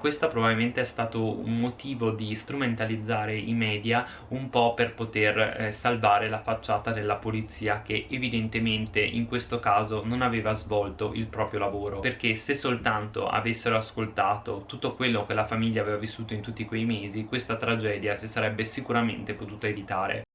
Questo probabilmente è stato un motivo di strumentalizzare i media un po' per poter eh, salvare la facciata della polizia che evidentemente in questo caso non aveva svolto il proprio lavoro. Perché se soltanto avessero ascoltato tutto quello che la famiglia aveva vissuto in tutti quei mesi questa tragedia si sarebbe sicuramente potuta evitare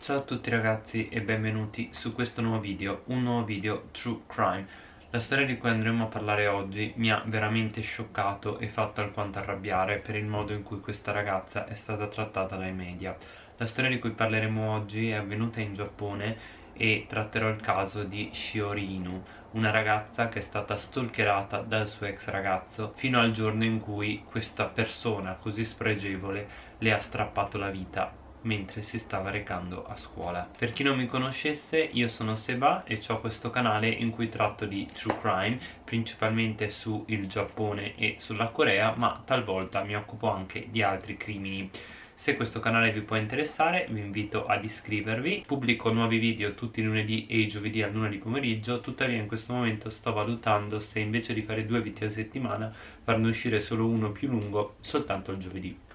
Ciao a tutti ragazzi e benvenuti su questo nuovo video, un nuovo video True Crime. La storia di cui andremo a parlare oggi mi ha veramente scioccato e fatto alquanto arrabbiare per il modo in cui questa ragazza è stata trattata dai media. La storia di cui parleremo oggi è avvenuta in Giappone e tratterò il caso di Shiori Inu una ragazza che è stata stalkerata dal suo ex ragazzo fino al giorno in cui questa persona così spregevole le ha strappato la vita mentre si stava recando a scuola. Per chi non mi conoscesse io sono Seba e ho questo canale in cui tratto di true crime principalmente sul Giappone e sulla Corea ma talvolta mi occupo anche di altri crimini. Se questo canale vi può interessare vi invito ad iscrivervi. Pubblico nuovi video tutti i lunedì e i giovedì al lunedì pomeriggio. Tuttavia in questo momento sto valutando se invece di fare due video a settimana farne uscire solo uno più lungo soltanto il giovedì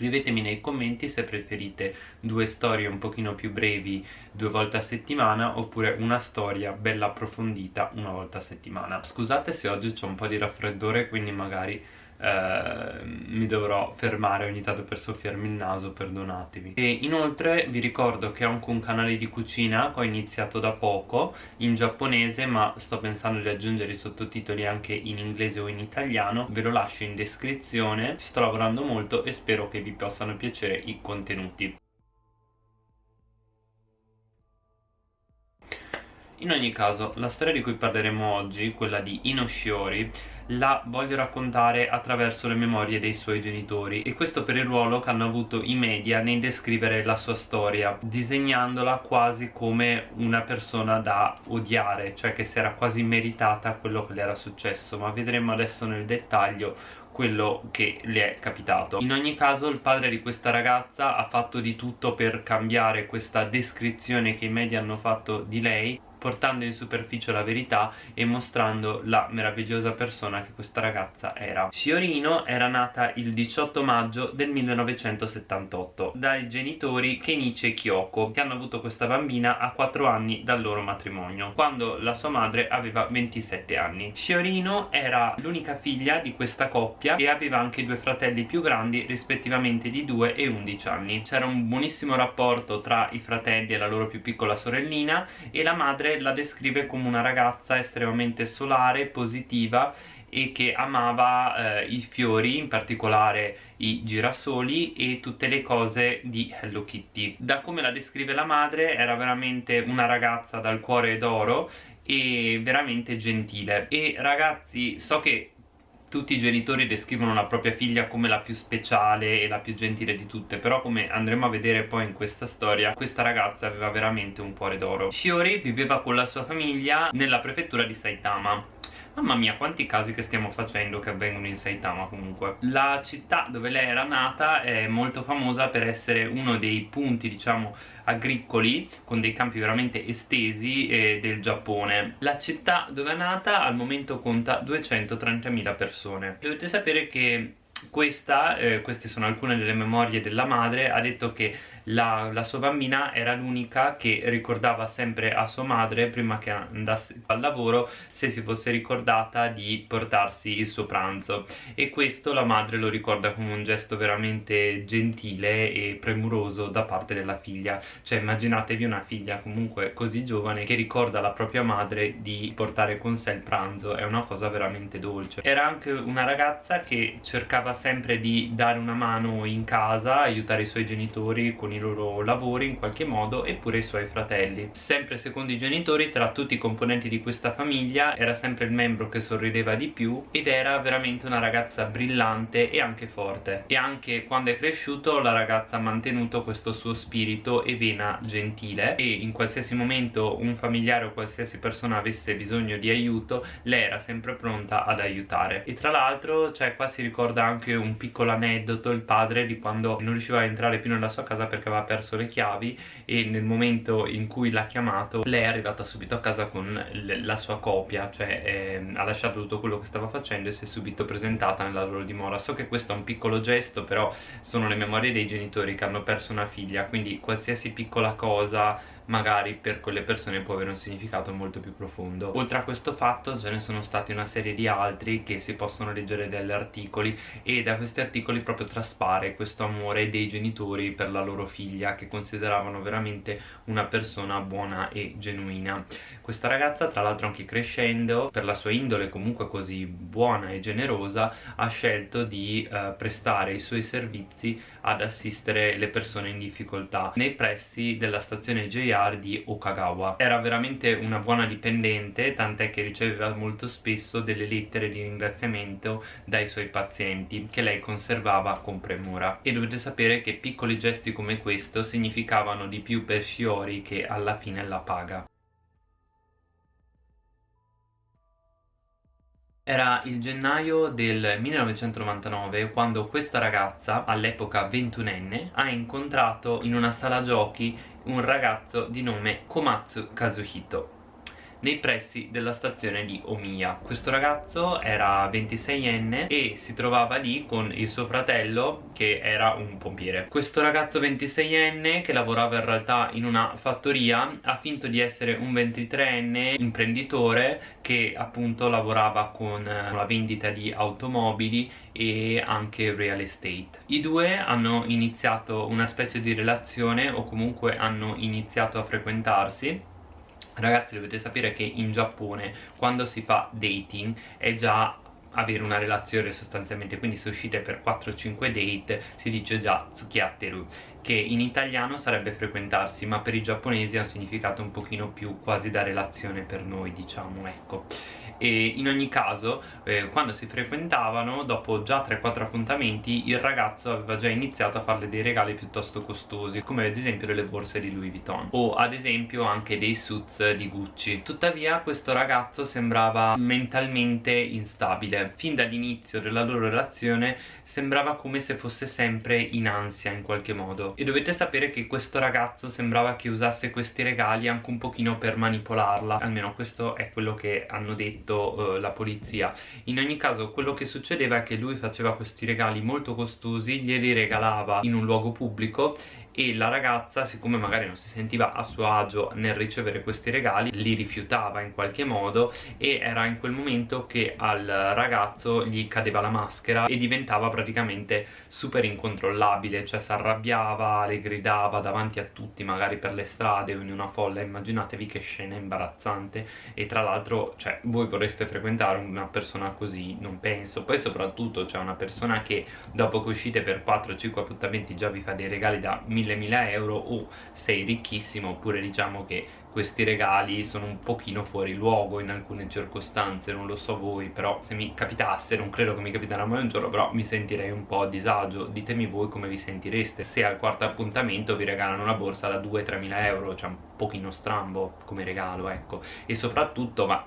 scrivetemi nei commenti se preferite due storie un pochino più brevi due volte a settimana oppure una storia bella approfondita una volta a settimana. Scusate se oggi ho un po' di raffreddore quindi magari eh, mi dovrò fermare ogni tanto per soffiarmi il naso, perdonatemi. E inoltre vi ricordo che ho anche un canale di cucina che ho iniziato da poco in giapponese ma sto pensando di aggiungere i sottotitoli anche in inglese o in italiano, ve lo lascio in descrizione, sto lavorando molto e spero che vi possano piacere i contenuti. In ogni caso, la storia di cui parleremo oggi, quella di Inoshiori, la voglio raccontare attraverso le memorie dei suoi genitori e questo per il ruolo che hanno avuto i media nel descrivere la sua storia, disegnandola quasi come una persona da odiare, cioè che si era quasi meritata quello che le era successo, ma vedremo adesso nel dettaglio quello che le è capitato. In ogni caso il padre di questa ragazza ha fatto di tutto per cambiare questa descrizione che i media hanno fatto di lei portando in superficie la verità e mostrando la meravigliosa persona che questa ragazza era. Shiorino era nata il 18 maggio del 1978 dai genitori Kenichi e Kyoko che hanno avuto questa bambina a 4 anni dal loro matrimonio quando la sua madre aveva 27 anni. Shiorino era l'unica figlia di questa coppia e aveva anche due fratelli più grandi rispettivamente di 2 e 11 anni. C'era un buonissimo rapporto tra i fratelli e la loro più piccola sorellina e la madre padre la descrive come una ragazza estremamente solare, positiva e che amava eh, i fiori, in particolare i girasoli e tutte le cose di Hello Kitty. Da come la descrive la madre era veramente una ragazza dal cuore d'oro e veramente gentile e ragazzi so che tutti i genitori descrivono la propria figlia come la più speciale e la più gentile di tutte però come andremo a vedere poi in questa storia questa ragazza aveva veramente un cuore d'oro. Shiori viveva con la sua famiglia nella prefettura di Saitama Mamma mia quanti casi che stiamo facendo che avvengono in Saitama comunque. La città dove lei era nata è molto famosa per essere uno dei punti diciamo agricoli con dei campi veramente estesi eh, del Giappone. La città dove è nata al momento conta 230.000 persone. Dovete sapere che questa, eh, queste sono alcune delle memorie della madre, ha detto che la, la sua bambina era l'unica che ricordava sempre a sua madre prima che andasse al lavoro se si fosse ricordata di portarsi il suo pranzo. E questo la madre lo ricorda come un gesto veramente gentile e premuroso da parte della figlia. Cioè immaginatevi una figlia comunque così giovane che ricorda alla propria madre di portare con sé il pranzo. È una cosa veramente dolce. Era anche una ragazza che cercava sempre di dare una mano in casa aiutare i suoi genitori con i loro lavori in qualche modo eppure i suoi fratelli. Sempre secondo i genitori tra tutti i componenti di questa famiglia era sempre il membro che sorrideva di più ed era veramente una ragazza brillante e anche forte. E anche quando è cresciuto la ragazza ha mantenuto questo suo spirito e vena gentile. E in qualsiasi momento un familiare o qualsiasi persona avesse bisogno di aiuto lei era sempre pronta ad aiutare. E tra l'altro cioè qua si ricorda anche un piccolo aneddoto il padre di quando non riusciva a entrare più nella sua casa perché perché aveva perso le chiavi e nel momento in cui l'ha chiamato lei è arrivata subito a casa con la sua copia cioè eh, ha lasciato tutto quello che stava facendo e si è subito presentata nella loro dimora. So che questo è un piccolo gesto però sono le memorie dei genitori che hanno perso una figlia quindi qualsiasi piccola cosa magari per quelle persone può avere un significato molto più profondo. Oltre a questo fatto ce ne sono stati una serie di altri che si possono leggere dagli articoli e da questi articoli proprio traspare questo amore dei genitori per la loro figlia che consideravano veramente una persona buona e genuina. Questa ragazza tra l'altro anche crescendo per la sua indole comunque così buona e generosa ha scelto di eh, prestare i suoi servizi ad assistere le persone in difficoltà. Nei pressi della stazione JR familiare di Okagawa. Era veramente una buona dipendente tant'è che riceveva molto spesso delle lettere di ringraziamento dai suoi pazienti che lei conservava con premura. E dovete sapere che piccoli gesti come questo significavano di più per Shiori che alla fine la paga. Era il gennaio del 1999 quando questa ragazza, all'epoca ventunenne, ha incontrato in una sala giochi un ragazzo di nome Komatsu Kazuhito nei pressi della stazione di Omiya. Questo ragazzo era 26enne e si trovava lì con il suo fratello che era un pompiere. Questo ragazzo 26enne che lavorava in realtà in una fattoria ha finto di essere un 23enne imprenditore che appunto lavorava con la vendita di automobili e anche real estate. I due hanno iniziato una specie di relazione o comunque hanno iniziato a frequentarsi. Ragazzi dovete sapere che in Giappone quando si fa dating è già avere una relazione sostanzialmente. Quindi se uscite per 4-5 date si dice già tsukiatteru che in italiano sarebbe frequentarsi ma per i giapponesi ha un significato un pochino più quasi da relazione per noi diciamo ecco e in ogni caso eh, quando si frequentavano dopo già 3-4 appuntamenti il ragazzo aveva già iniziato a farle dei regali piuttosto costosi come ad esempio delle borse di Louis Vuitton o ad esempio anche dei suits di Gucci. Tuttavia questo ragazzo sembrava mentalmente instabile. Fin dall'inizio della loro relazione sembrava come se fosse sempre in ansia in qualche modo. E dovete sapere che questo ragazzo sembrava che usasse questi regali anche un pochino per manipolarla. Almeno questo è quello che hanno detto eh, la polizia. In ogni caso quello che succedeva è che lui faceva questi regali molto costosi glieli regalava in un luogo pubblico e la ragazza siccome magari non si sentiva a suo agio nel ricevere questi regali li rifiutava in qualche modo e era in quel momento che al ragazzo gli cadeva la maschera e diventava praticamente super incontrollabile cioè si arrabbiava, le gridava davanti a tutti magari per le strade o in una folla. Immaginatevi che scena imbarazzante. E tra l'altro cioè voi vorreste frequentare una persona così? Non penso. Poi soprattutto c'è cioè una persona che dopo che uscite per 4-5 appuntamenti già vi fa dei regali da 1000 1000 euro o sei ricchissimo oppure diciamo che questi regali sono un pochino fuori luogo in alcune circostanze, non lo so voi, però se mi capitasse, non credo che mi capiterà mai un giorno, però mi sentirei un po' a disagio. Ditemi voi come vi sentireste se al quarto appuntamento vi regalano una borsa da 2-3 mila euro, cioè un pochino strambo come regalo, ecco. E soprattutto, ma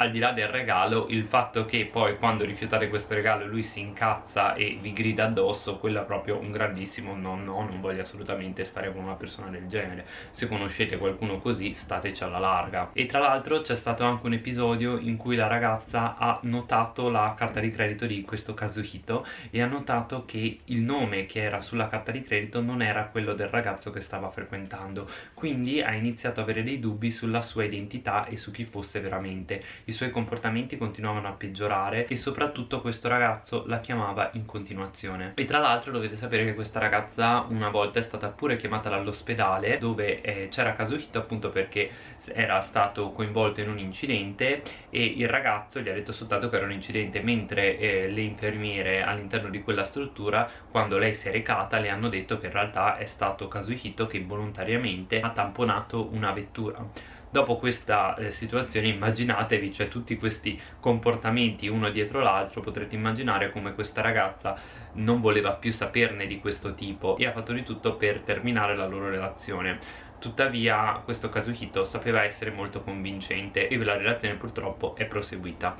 al di là del regalo il fatto che poi quando rifiutate questo regalo lui si incazza e vi grida addosso quello è proprio un grandissimo no no non voglio assolutamente stare con una persona del genere. Se conoscete qualcuno così stateci alla larga. E tra l'altro c'è stato anche un episodio in cui la ragazza ha notato la carta di credito di questo Kazuhito e ha notato che il nome che era sulla carta di credito non era quello del ragazzo che stava frequentando. Quindi ha iniziato ad avere dei dubbi sulla sua identità e su chi fosse veramente i suoi comportamenti continuavano a peggiorare e soprattutto questo ragazzo la chiamava in continuazione. E tra l'altro dovete sapere che questa ragazza una volta è stata pure chiamata dall'ospedale dove eh, c'era Kazuhito appunto perché era stato coinvolto in un incidente e il ragazzo gli ha detto soltanto che era un incidente mentre eh, le infermiere all'interno di quella struttura quando lei si è recata le hanno detto che in realtà è stato Kazuhito che volontariamente ha tamponato una vettura dopo questa eh, situazione immaginatevi cioè tutti questi comportamenti uno dietro l'altro potrete immaginare come questa ragazza non voleva più saperne di questo tipo e ha fatto di tutto per terminare la loro relazione. Tuttavia questo Kazuhito sapeva essere molto convincente e la relazione purtroppo è proseguita.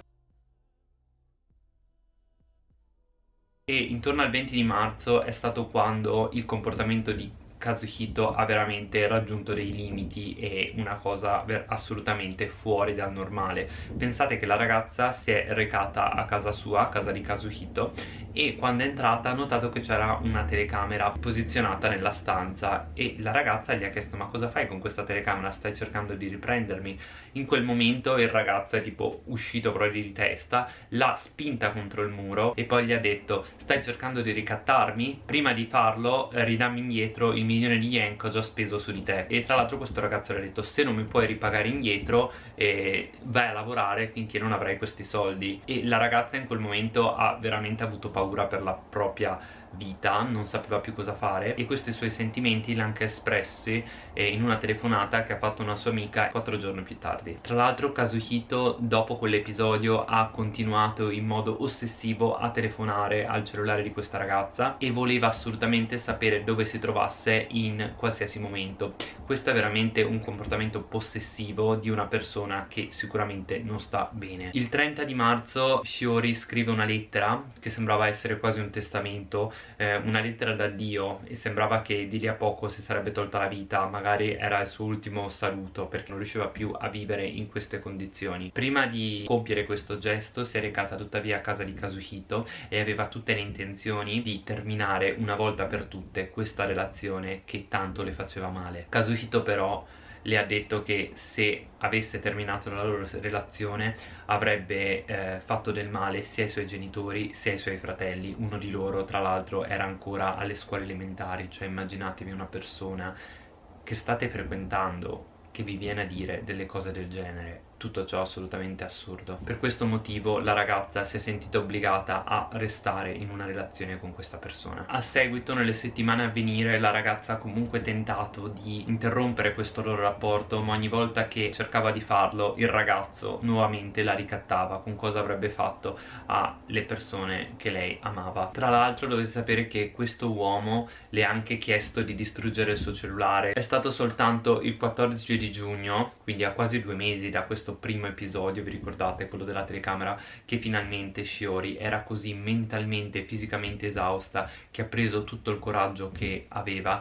E intorno al 20 di marzo è stato quando il comportamento di Kazuhito ha veramente raggiunto dei limiti e una cosa assolutamente fuori dal normale. Pensate che la ragazza si è recata a casa sua, a casa di Kazuhito e quando è entrata ha notato che c'era una telecamera posizionata nella stanza e la ragazza gli ha chiesto ma cosa fai con questa telecamera? Stai cercando di riprendermi? In quel momento il ragazzo è tipo uscito proprio di testa l'ha spinta contro il muro e poi gli ha detto stai cercando di ricattarmi? Prima di farlo ridammi indietro il milione di yen che ho già speso su di te. E tra l'altro questo ragazzo le ha detto se non mi puoi ripagare indietro eh, vai a lavorare finché non avrai questi soldi. E la ragazza in quel momento ha veramente avuto paura paura per la propria vita, non sapeva più cosa fare e questi suoi sentimenti li ha anche espressi eh, in una telefonata che ha fatto una sua amica quattro giorni più tardi. Tra l'altro Kazuhito dopo quell'episodio ha continuato in modo ossessivo a telefonare al cellulare di questa ragazza e voleva assolutamente sapere dove si trovasse in qualsiasi momento. Questo è veramente un comportamento possessivo di una persona che sicuramente non sta bene. Il 30 di marzo Shiori scrive una lettera che sembrava essere quasi un testamento eh, una lettera da Dio e sembrava che di lì a poco si sarebbe tolta la vita, magari era il suo ultimo saluto perché non riusciva più a vivere in queste condizioni. Prima di compiere questo gesto si è recata tuttavia a casa di Kazuhito e aveva tutte le intenzioni di terminare una volta per tutte questa relazione che tanto le faceva male. Kazuhito però le ha detto che se avesse terminato la loro relazione avrebbe eh, fatto del male sia ai suoi genitori sia ai suoi fratelli. Uno di loro tra l'altro era ancora alle scuole elementari cioè immaginatevi una persona che state frequentando che vi viene a dire delle cose del genere tutto ciò assolutamente assurdo. Per questo motivo la ragazza si è sentita obbligata a restare in una relazione con questa persona. A seguito nelle settimane a venire la ragazza ha comunque tentato di interrompere questo loro rapporto ma ogni volta che cercava di farlo il ragazzo nuovamente la ricattava. Con cosa avrebbe fatto alle persone che lei amava. Tra l'altro dovete sapere che questo uomo le ha anche chiesto di distruggere il suo cellulare. È stato soltanto il 14 di giugno quindi a quasi due mesi da questo questo primo episodio, vi ricordate, quello della telecamera, che finalmente Shiori era così mentalmente e fisicamente esausta che ha preso tutto il coraggio che aveva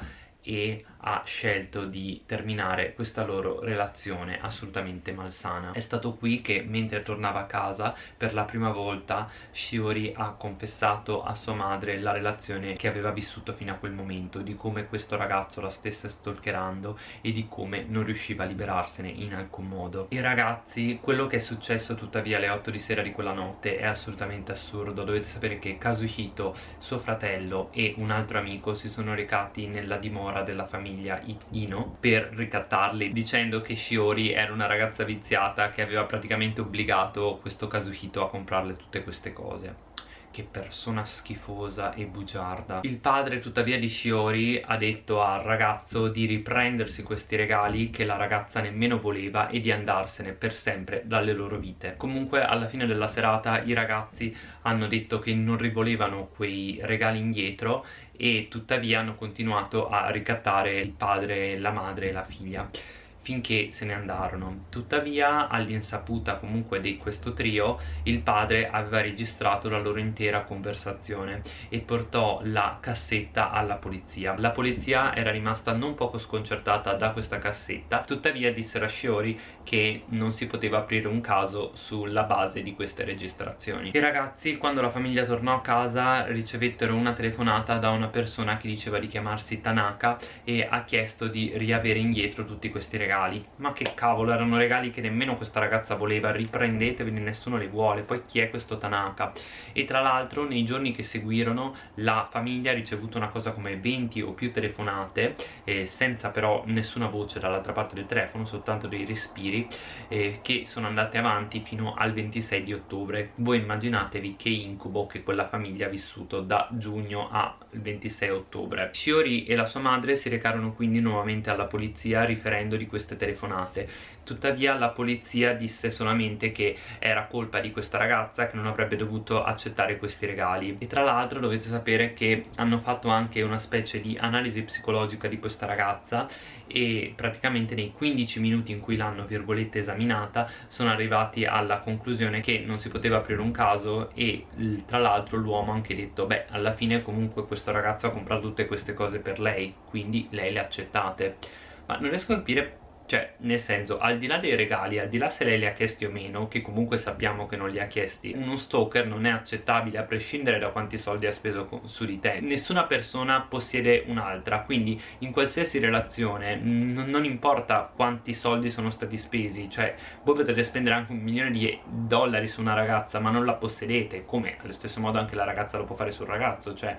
e ha scelto di terminare questa loro relazione assolutamente malsana. È stato qui che mentre tornava a casa per la prima volta Shiori ha confessato a sua madre la relazione che aveva vissuto fino a quel momento, di come questo ragazzo la stesse stalkerando e di come non riusciva a liberarsene in alcun modo. E ragazzi, quello che è successo tuttavia alle 8 di sera di quella notte è assolutamente assurdo. Dovete sapere che Kazuhito, suo fratello e un altro amico si sono recati nella dimora della famiglia famiglia Ino per ricattarli dicendo che Shiori era una ragazza viziata che aveva praticamente obbligato questo Kazuhito a comprarle tutte queste cose. Che persona schifosa e bugiarda. Il padre tuttavia di Shiori ha detto al ragazzo di riprendersi questi regali che la ragazza nemmeno voleva e di andarsene per sempre dalle loro vite. Comunque alla fine della serata i ragazzi hanno detto che non rivolevano quei regali indietro e tuttavia hanno continuato a ricattare il padre, la madre e la figlia finché se ne andarono. Tuttavia all'insaputa comunque di questo trio il padre aveva registrato la loro intera conversazione e portò la cassetta alla polizia. La polizia era rimasta non poco sconcertata da questa cassetta tuttavia dissero a Shiori che non si poteva aprire un caso sulla base di queste registrazioni. I ragazzi quando la famiglia tornò a casa ricevettero una telefonata da una persona che diceva di chiamarsi Tanaka e ha chiesto di riavere indietro tutti questi regali. Ma che cavolo erano regali che nemmeno questa ragazza voleva riprendeteveli nessuno li vuole poi chi è questo Tanaka? E tra l'altro nei giorni che seguirono la famiglia ha ricevuto una cosa come 20 o più telefonate eh, senza però nessuna voce dall'altra parte del telefono soltanto dei respiri eh, che sono andate avanti fino al 26 di ottobre. Voi immaginatevi che incubo che quella famiglia ha vissuto da giugno al 26 ottobre. Shiori e la sua madre si recarono quindi nuovamente alla polizia riferendo di queste telefonate. Tuttavia la polizia disse solamente che era colpa di questa ragazza che non avrebbe dovuto accettare questi regali. E tra l'altro dovete sapere che hanno fatto anche una specie di analisi psicologica di questa ragazza e praticamente nei 15 minuti in cui l'hanno virgolette esaminata sono arrivati alla conclusione che non si poteva aprire un caso e tra l'altro l'uomo ha anche detto beh alla fine comunque questo ragazzo ha comprato tutte queste cose per lei quindi lei le ha accettate ma non riesco a capire cioè, nel senso, al di là dei regali, al di là se lei li ha chiesti o meno, che comunque sappiamo che non li ha chiesti, uno stalker non è accettabile a prescindere da quanti soldi ha speso su di te. Nessuna persona possiede un'altra, quindi in qualsiasi relazione non importa quanti soldi sono stati spesi, cioè voi potete spendere anche un milione di dollari su una ragazza ma non la possedete, come allo stesso modo anche la ragazza lo può fare sul ragazzo, cioè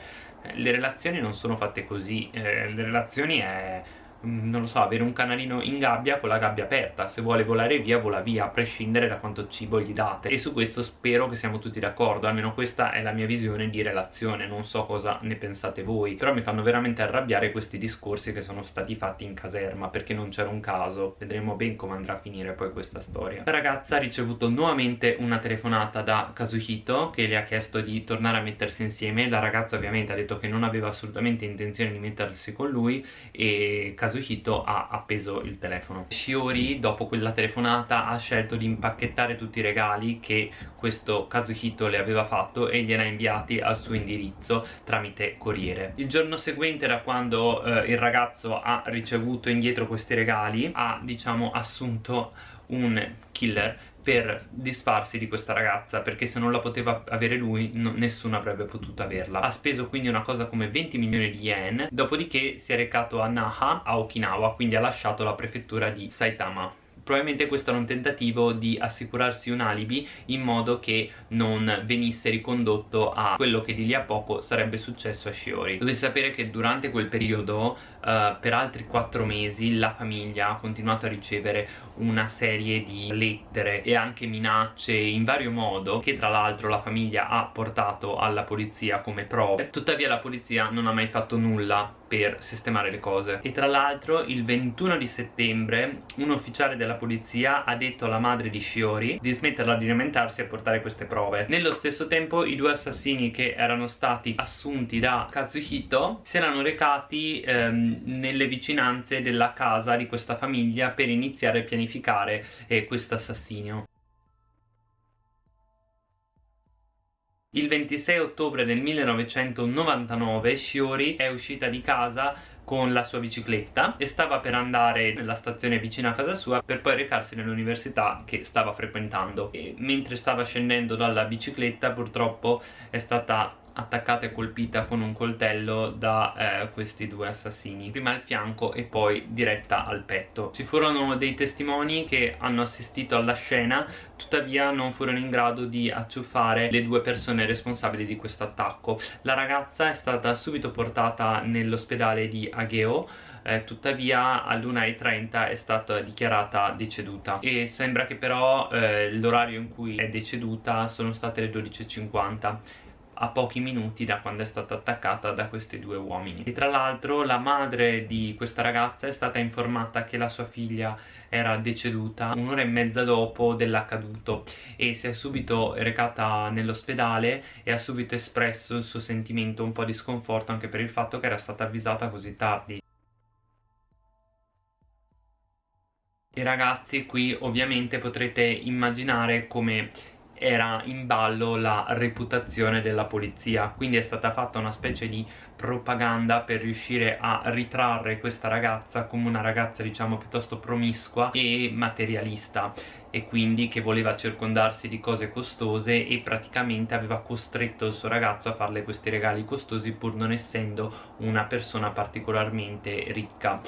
le relazioni non sono fatte così, eh, le relazioni è non lo so, avere un canarino in gabbia con la gabbia aperta. Se vuole volare via vola via a prescindere da quanto cibo gli date. E su questo spero che siamo tutti d'accordo. Almeno questa è la mia visione di relazione. Non so cosa ne pensate voi però mi fanno veramente arrabbiare questi discorsi che sono stati fatti in caserma perché non c'era un caso. Vedremo ben come andrà a finire poi questa storia. La ragazza ha ricevuto nuovamente una telefonata da Kazuhito che le ha chiesto di tornare a mettersi insieme. La ragazza ovviamente ha detto che non aveva assolutamente intenzione di mettersi con lui e Kazuhito Kazuhito ha appeso il telefono. Shiori dopo quella telefonata ha scelto di impacchettare tutti i regali che questo Kazuhito le aveva fatto e gliene ha inviati al suo indirizzo tramite corriere. Il giorno seguente da quando eh, il ragazzo ha ricevuto indietro questi regali ha diciamo assunto un killer per disfarsi di questa ragazza perché se non la poteva avere lui no, nessuno avrebbe potuto averla. Ha speso quindi una cosa come 20 milioni di yen dopodiché si è recato a Naha a Okinawa quindi ha lasciato la prefettura di Saitama probabilmente questo era un tentativo di assicurarsi un alibi in modo che non venisse ricondotto a quello che di lì a poco sarebbe successo a Shiori dovete sapere che durante quel periodo uh, per altri 4 mesi la famiglia ha continuato a ricevere una serie di lettere e anche minacce in vario modo che tra l'altro la famiglia ha portato alla polizia come prove. Tuttavia la polizia non ha mai fatto nulla per sistemare le cose. E tra l'altro il 21 di settembre un ufficiale della polizia ha detto alla madre di Shiori di smetterla di lamentarsi e portare queste prove. Nello stesso tempo i due assassini che erano stati assunti da Kazuhito si erano recati ehm, nelle vicinanze della casa di questa famiglia per iniziare a pianificare eh, questo assassinio Il 26 ottobre del 1999 Shiori è uscita di casa con la sua bicicletta e stava per andare nella stazione vicina a casa sua per poi recarsi nell'università che stava frequentando. E mentre stava scendendo dalla bicicletta purtroppo è stata attaccata e colpita con un coltello da eh, questi due assassini. Prima al fianco e poi diretta al petto. Ci furono dei testimoni che hanno assistito alla scena tuttavia non furono in grado di acciuffare le due persone responsabili di questo attacco. La ragazza è stata subito portata nell'ospedale di Ageo eh, tuttavia all'1.30 è stata dichiarata deceduta. E sembra che però eh, l'orario in cui è deceduta sono state le 12.50 a pochi minuti da quando è stata attaccata da questi due uomini. E tra l'altro la madre di questa ragazza è stata informata che la sua figlia era deceduta un'ora e mezza dopo dell'accaduto e si è subito recata nell'ospedale e ha subito espresso il suo sentimento un po' di sconforto anche per il fatto che era stata avvisata così tardi. E ragazzi qui ovviamente potrete immaginare come era in ballo la reputazione della polizia. Quindi è stata fatta una specie di propaganda per riuscire a ritrarre questa ragazza come una ragazza diciamo piuttosto promiscua e materialista. E quindi che voleva circondarsi di cose costose e praticamente aveva costretto il suo ragazzo a farle questi regali costosi pur non essendo una persona particolarmente ricca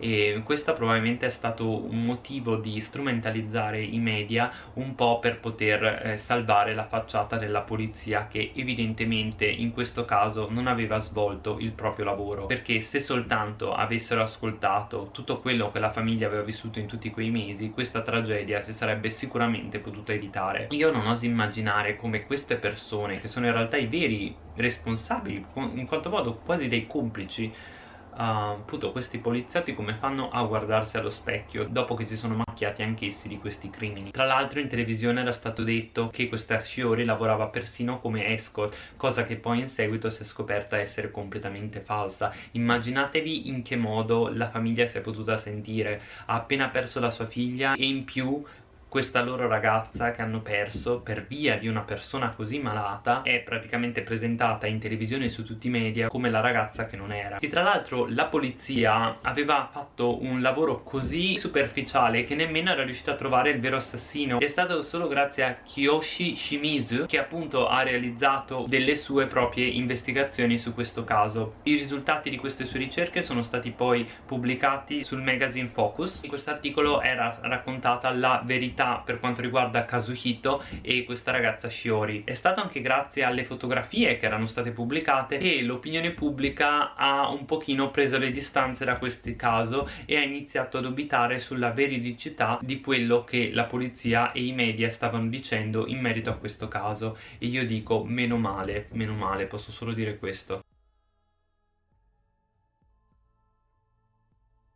e questo probabilmente è stato un motivo di strumentalizzare i media un po' per poter eh, salvare la facciata della polizia che evidentemente in questo caso non aveva svolto il proprio lavoro. Perché se soltanto avessero ascoltato tutto quello che la famiglia aveva vissuto in tutti quei mesi questa tragedia si sarebbe sicuramente potuta evitare. Io non oso immaginare come queste persone che sono in realtà i veri responsabili in quanto modo quasi dei complici appunto questi poliziotti come fanno a guardarsi allo specchio dopo che si sono macchiati anch'essi di questi crimini? Tra l'altro in televisione era stato detto che questa Shiori lavorava persino come escort cosa che poi in seguito si è scoperta essere completamente falsa. Immaginatevi in che modo la famiglia si è potuta sentire. Ha appena perso la sua figlia e in più questa loro ragazza che hanno perso per via di una persona così malata è praticamente presentata in televisione e su tutti i media come la ragazza che non era. E tra l'altro la polizia aveva fatto un lavoro così superficiale che nemmeno era riuscita a trovare il vero assassino. È stato solo grazie a Kiyoshi Shimizu che appunto ha realizzato delle sue proprie investigazioni su questo caso. I risultati di queste sue ricerche sono stati poi pubblicati sul magazine Focus. In questo articolo era raccontata la verità verità per quanto riguarda Kazuhito e questa ragazza Shiori. È stato anche grazie alle fotografie che erano state pubblicate che l'opinione pubblica ha un pochino preso le distanze da questo caso e ha iniziato a dubitare sulla veridicità di quello che la polizia e i media stavano dicendo in merito a questo caso. E io dico meno male, meno male, posso solo dire questo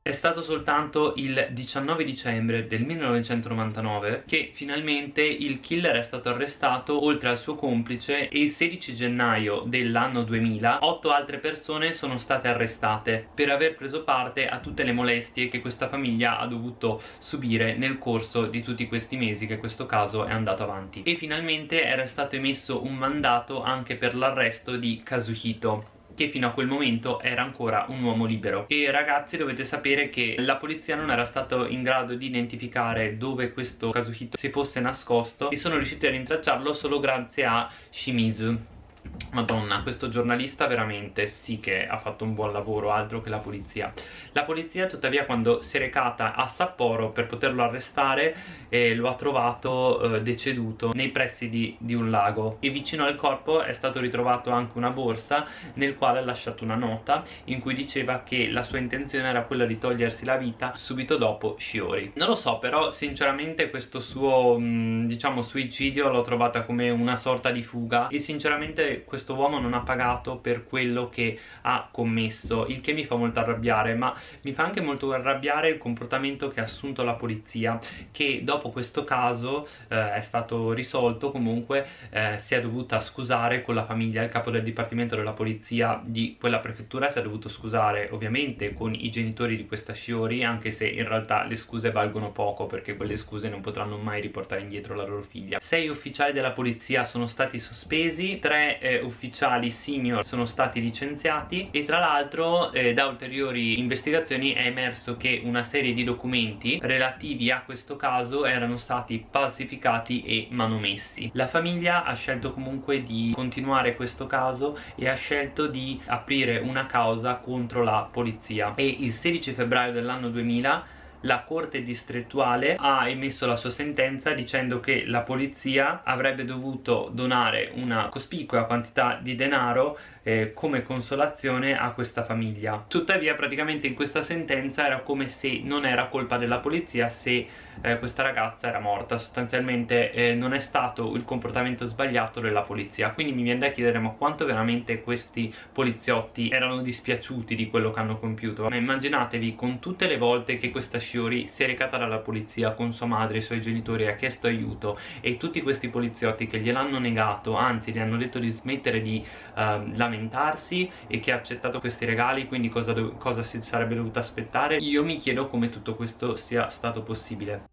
È stato soltanto il 19 dicembre del 1999 che finalmente il killer è stato arrestato oltre al suo complice e il 16 gennaio dell'anno 2000 otto altre persone sono state arrestate per aver preso parte a tutte le molestie che questa famiglia ha dovuto subire nel corso di tutti questi mesi che questo caso è andato avanti. E finalmente era stato emesso un mandato anche per l'arresto di Kazuhito che fino a quel momento era ancora un uomo libero. E ragazzi dovete sapere che la polizia non era stato in grado di identificare dove questo Kazuhito si fosse nascosto e sono riusciti a rintracciarlo solo grazie a Shimizu Madonna, questo giornalista veramente sì che ha fatto un buon lavoro, altro che la polizia. La polizia tuttavia quando si è recata a Sapporo per poterlo arrestare eh, lo ha trovato eh, deceduto nei pressi di, di, un lago e vicino al corpo è stato ritrovato anche una borsa nel quale ha lasciato una nota in cui diceva che la sua intenzione era quella di togliersi la vita subito dopo Shiori. Non lo so però sinceramente questo suo mh, diciamo suicidio l'ho trovata come una sorta di fuga e sinceramente questo uomo non ha pagato per quello che ha commesso il che mi fa molto arrabbiare ma mi fa anche molto arrabbiare il comportamento che ha assunto la polizia che dopo questo caso eh, è stato risolto comunque eh, si è dovuta scusare con la famiglia il capo del dipartimento della polizia di quella prefettura si è dovuto scusare ovviamente con i genitori di questa Shiori anche se in realtà le scuse valgono poco perché quelle scuse non potranno mai riportare indietro la loro figlia. Sei ufficiali della polizia sono stati sospesi tre eh, ufficiali senior sono stati licenziati e tra l'altro eh, da ulteriori investigazioni è emerso che una serie di documenti relativi a questo caso erano stati falsificati e manomessi. La famiglia ha scelto comunque di continuare questo caso e ha scelto di aprire una causa contro la polizia. E il 16 febbraio dell'anno 2000 la corte distrettuale ha emesso la sua sentenza dicendo che la polizia avrebbe dovuto donare una cospicua quantità di denaro eh, come consolazione a questa famiglia. Tuttavia praticamente in questa sentenza era come se non era colpa della polizia se eh, questa ragazza era morta. Sostanzialmente eh, non è stato il comportamento sbagliato della polizia. Quindi mi viene da chiedere ma quanto veramente questi poliziotti erano dispiaciuti di quello che hanno compiuto? Ma immaginatevi con tutte le volte che questa Shiori si è recata dalla polizia con sua madre e i suoi genitori ha chiesto aiuto e tutti questi poliziotti che gliel'hanno negato anzi gli hanno detto di smettere di uh, lamentarsi e che ha accettato questi regali quindi cosa, cosa si sarebbe dovuto aspettare? Io mi chiedo come tutto questo sia stato possibile.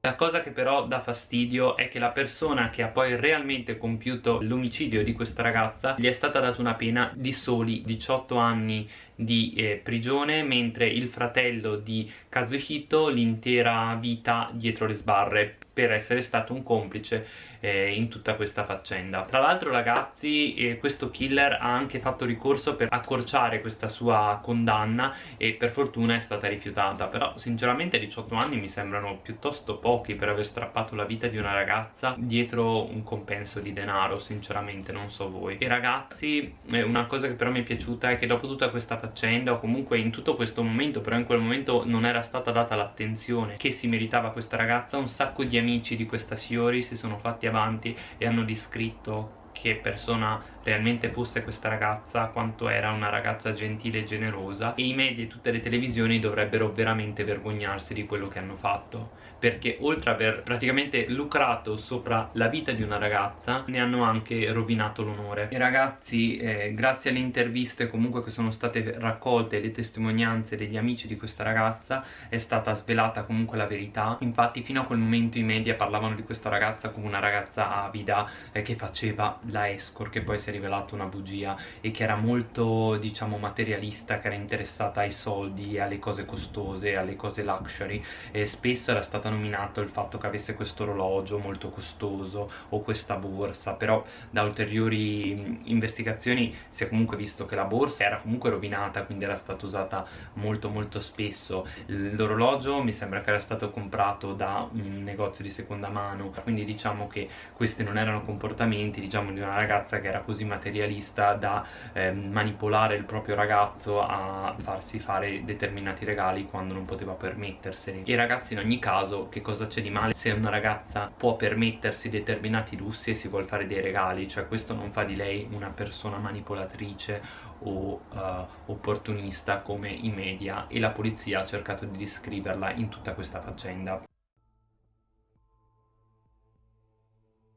La cosa che però dà fastidio è che la persona che ha poi realmente compiuto l'omicidio di questa ragazza gli è stata data una pena di soli 18 anni di eh, prigione mentre il fratello di Kazuhito l'intera vita dietro le sbarre per essere stato un complice eh, in tutta questa faccenda. Tra l'altro ragazzi eh, questo killer ha anche fatto ricorso per accorciare questa sua condanna e per fortuna è stata rifiutata. Però sinceramente 18 anni mi sembrano piuttosto pochi per aver strappato la vita di una ragazza dietro un compenso di denaro sinceramente non so voi. E ragazzi eh, una cosa che però mi è piaciuta è che dopo tutta questa faccenda o comunque in tutto questo momento però in quel momento non era stata data l'attenzione che si meritava questa ragazza. Un sacco di amici di questa Shiori si sono fatti avanti e hanno descritto che persona realmente fosse questa ragazza quanto era una ragazza gentile e generosa. E i media e tutte le televisioni dovrebbero veramente vergognarsi di quello che hanno fatto perché oltre ad aver praticamente lucrato sopra la vita di una ragazza ne hanno anche rovinato l'onore. E ragazzi eh, grazie alle interviste comunque che sono state raccolte le testimonianze degli amici di questa ragazza è stata svelata comunque la verità. Infatti fino a quel momento i media parlavano di questa ragazza come una ragazza avida eh, che faceva la escort che poi si è rivelata una bugia e che era molto diciamo materialista che era interessata ai soldi alle cose costose alle cose luxury e spesso era stata nominato il fatto che avesse questo orologio molto costoso o questa borsa però da ulteriori investigazioni si è comunque visto che la borsa era comunque rovinata quindi era stata usata molto molto spesso. L'orologio mi sembra che era stato comprato da un negozio di seconda mano quindi diciamo che questi non erano comportamenti diciamo di una ragazza che era così materialista da eh, manipolare il proprio ragazzo a farsi fare determinati regali quando non poteva permetterseli. E ragazzi in ogni caso che cosa c'è di male se una ragazza può permettersi determinati lussi e si vuole fare dei regali cioè questo non fa di lei una persona manipolatrice o uh, opportunista come i media e la polizia ha cercato di descriverla in tutta questa faccenda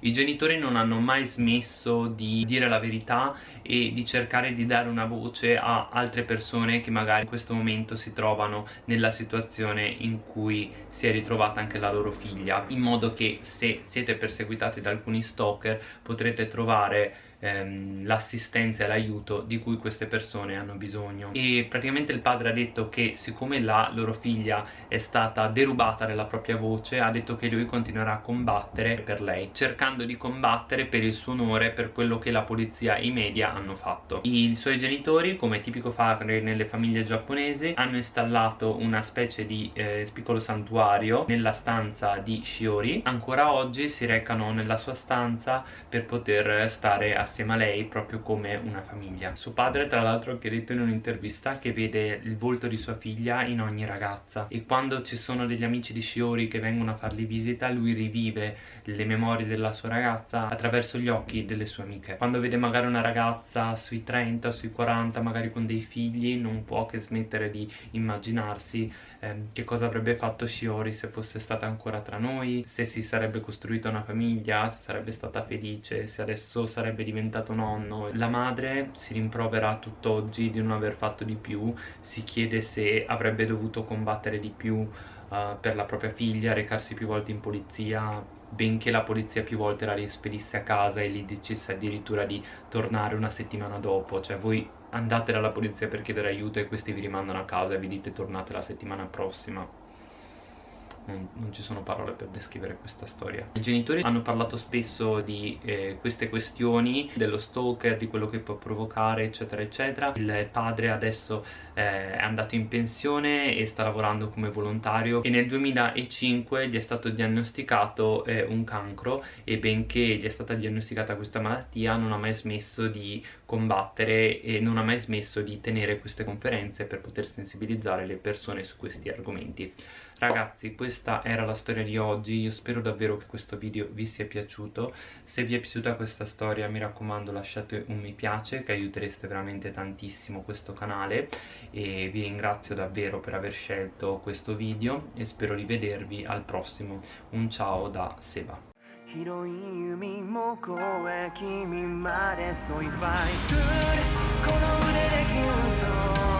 I genitori non hanno mai smesso di dire la verità e di cercare di dare una voce a altre persone che magari in questo momento si trovano nella situazione in cui si è ritrovata anche la loro figlia. In modo che se siete perseguitati da alcuni stalker potrete trovare ehm, l'assistenza e l'aiuto di cui queste persone hanno bisogno. E praticamente il padre ha detto che siccome la loro figlia è stata derubata della propria voce ha detto che lui continuerà a combattere per lei cercando di combattere per il suo onore per quello che la polizia e i media hanno fatto. I suoi genitori come tipico fare nelle famiglie giapponesi hanno installato una specie di eh, piccolo santuario nella stanza di Shiori. Ancora oggi si recano nella sua stanza per poter stare assieme assieme a lei proprio come una famiglia. Suo padre tra l'altro ha detto in un'intervista che vede il volto di sua figlia in ogni ragazza. E quando ci sono degli amici di Shiori che vengono a fargli visita lui rivive le memorie della sua ragazza attraverso gli occhi delle sue amiche. Quando vede magari una ragazza sui 30 o sui 40 magari con dei figli non può che smettere di immaginarsi ehm, che cosa avrebbe fatto Shiori se fosse stata ancora tra noi se si sarebbe costruita una famiglia se sarebbe stata felice se adesso sarebbe diventato nonno. La madre si rimprovera tutt'oggi di non aver fatto di più si chiede se avrebbe dovuto combattere di più uh, per la propria figlia recarsi più volte in polizia benché la polizia più volte la rispedisse a casa e gli dicesse addirittura di tornare una settimana dopo. Cioè voi andate dalla polizia per chiedere aiuto e questi vi rimandano a casa e vi dite tornate la settimana prossima non, non, ci sono parole per descrivere questa storia. I genitori hanno parlato spesso di eh, queste questioni dello stalker, di quello che può provocare eccetera eccetera. Il padre adesso eh, è andato in pensione e sta lavorando come volontario e nel 2005 gli è stato diagnosticato eh, un cancro e benché gli è stata diagnosticata questa malattia non ha mai smesso di combattere e non ha mai smesso di tenere queste conferenze per poter sensibilizzare le persone su questi argomenti Ragazzi questa era la storia di oggi, io spero davvero che questo video vi sia piaciuto Se vi è piaciuta questa storia mi raccomando lasciate un mi piace che aiutereste veramente tantissimo questo canale E vi ringrazio davvero per aver scelto questo video e spero di vedervi al prossimo Un ciao da Seba 広い海も越え君まで添いファイこの腕でギュッと